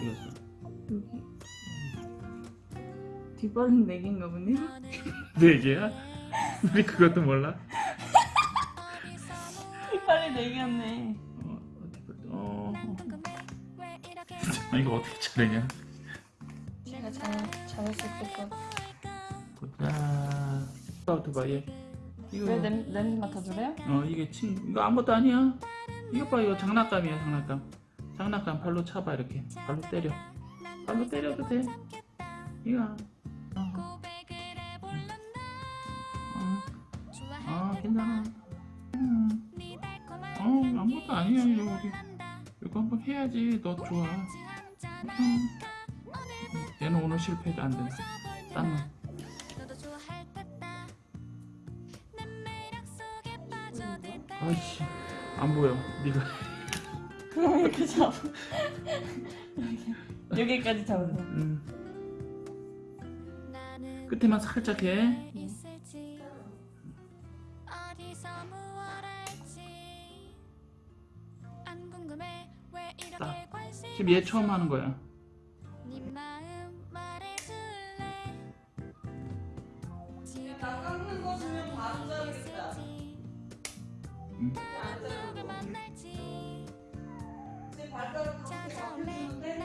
어디 갔어? 여기 뒷발은 4개인가 보네 네 개야? 우리 그것도 몰라? 뒷발이 4개였네 어, 어디 볼 어. 아, 이거 어떻게 차례냐? 제가 잘 있을 것 보자. 오토바이. 이거 왜 냄, 냄새 맡아주래요? 어 이게 친 이거 아무것도 아니야. 이거 봐 이거 장난감이야 장난감. 장난감 발로 차봐 이렇게 발로 때려. 발로 때려도 돼. 이거. 어. 어. 아 괜찮아. 음. 어 아무것도 아니야 이거 우리 이거 한번 해야지 너 좋아. 음. 얘는 오늘 실패도 안 된다. 딴 놈. 아이씨 안 보여 네가 그럼 이렇게 잡아 여기, 여기까지 잡으세요 음. 끝에만 살짝 해 딱. 지금 얘 처음 하는 거야 나 깎는 거 주면 바로 자르겠다. 음. 제 발가락 그렇게 잡혀주는데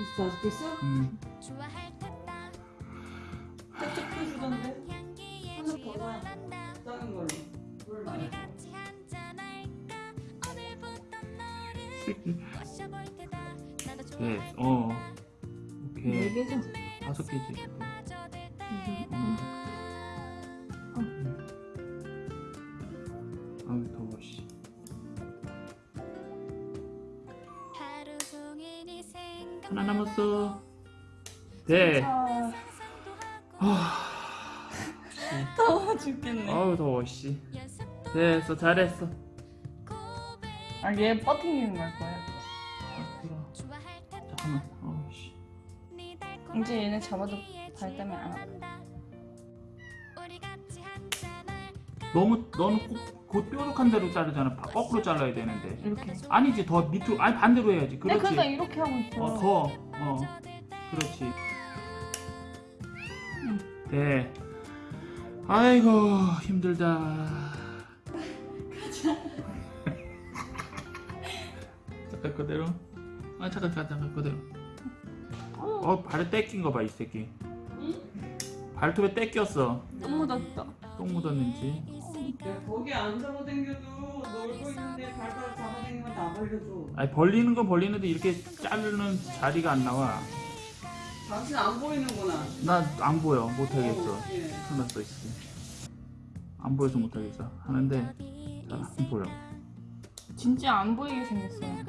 있어 아직 있어? 음. 살짝 펴주던데? 하나 더 봐. 작은 걸로. 물 많이 줘. 네, 어. 오케이. 4개죠? 다섯 개지 음. 씨. 하나 남았어. 돼아 더워 죽겠네. 아유 더워 씨. 됐어 잘했어. 아얘 버팅기는 걸 거예요 아. 잠깐만. 어씨. 이제 얘네 잡아도 발 때문에 안 아파 너무 너는 꼭, 그 뾰족한 대로 자르잖아. 바- 거꾸로 잘라야 되는데. 이렇게 아니지 더 밑으로 아니 반대로 해야지. 네, 그렇지. 그러니까 이렇게 하고 있어. 어 더. 어. 그렇지. 네. 아이고 힘들다. 잠깐 그대로. 아 잠깐 잠깐 잠깐 그대로. 어 발에 떼낀 거 봐 이 새끼. 발톱에 떼꼈어. 또 묻었다 똥 묻었는지 야, 거기 안 잡아당겨도 놀고 있는데 발가락 잡아당기면 나 벌려줘. 아니 벌리는 건 벌리는데 이렇게 자르는 자리가 안 나와. 당신 안 보이는구나. 나 안 보여. 못하겠어. 어, 예. 설마 써있지 안 보여서 못하겠어. 하는데 잘 안 보여. 진짜 안 보이게 생겼어요.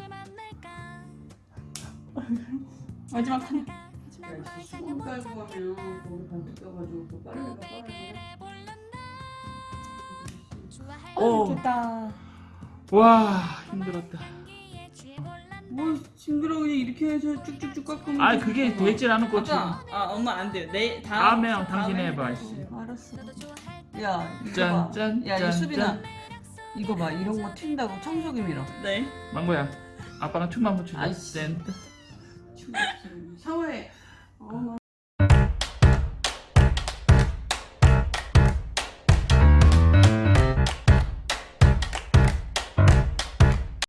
마지막 하나. 야, 수건 깔고 가면 거기 반투 껴가지고 또 빨래가 빨래 가. 오. 됐다 와 힘들었다 뭐 징그러 그냥 이렇게 해서 쭉쭉쭉 깎으면. 아 그게 되질 않을 것 같아 아 엄마 안 돼요. 내 다음. 다음에 당신 다음에 해봐. 알았어 야 이거 짠, 봐. 짠, 야 짠, 이수빈아. 짠. 이거 봐 이런 거 튄다고 청소기 밀어. 네. 망고야 아빠랑 춤 한번 추자 아이씨. 센 샤워해. 어, 나